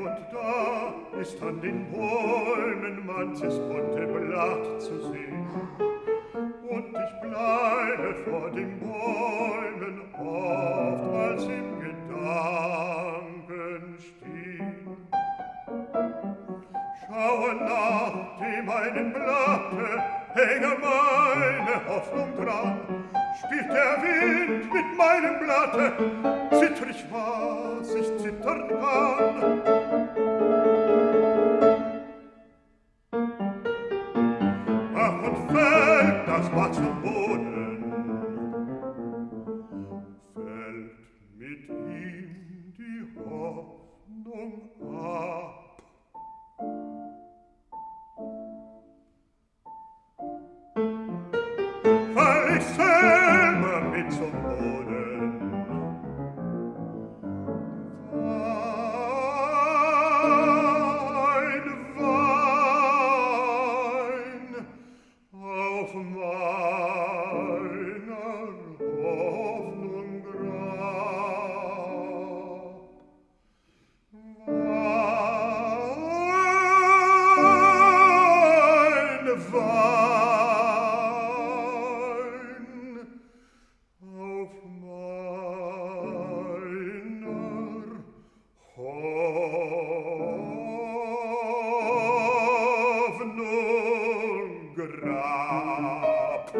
und da ist an den Bäumen manches bunte Blatt zu sehen. Und ich bleibe vor den Bäumen oft als im Gedanken stehen. Schaue nach dem einen Blatte, hänge meine Hoffnung dran, spielt der Wind mit meinem Blatte, zitter ich, was ich zittern kann. das war Boden. Fällt mit ihm die Hoffnung ab. Weil ich selber mit zum of my. grab.